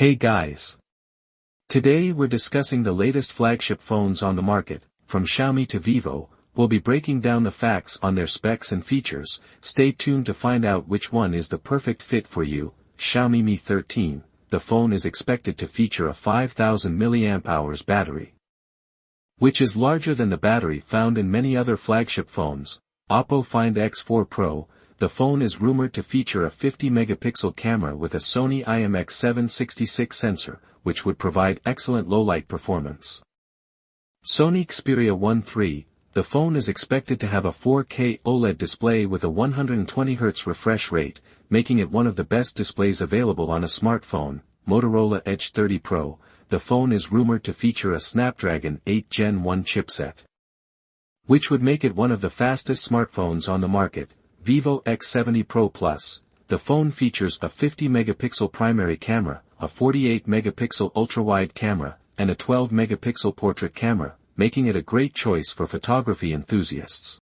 Hey guys! Today we're discussing the latest flagship phones on the market, from Xiaomi to Vivo, we'll be breaking down the facts on their specs and features, stay tuned to find out which one is the perfect fit for you, Xiaomi Mi 13, the phone is expected to feature a 5000 mAh battery. Which is larger than the battery found in many other flagship phones, Oppo Find X4 Pro, the phone is rumored to feature a 50-megapixel camera with a Sony IMX766 sensor, which would provide excellent low-light performance. Sony Xperia 1 III, the phone is expected to have a 4K OLED display with a 120Hz refresh rate, making it one of the best displays available on a smartphone, Motorola Edge 30 Pro, the phone is rumored to feature a Snapdragon 8 Gen 1 chipset. Which would make it one of the fastest smartphones on the market, Vivo X70 Pro Plus, the phone features a 50-megapixel primary camera, a 48-megapixel ultra-wide camera, and a 12-megapixel portrait camera, making it a great choice for photography enthusiasts.